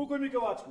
Ukoj Mikovačku!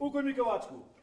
O que é Watsuko.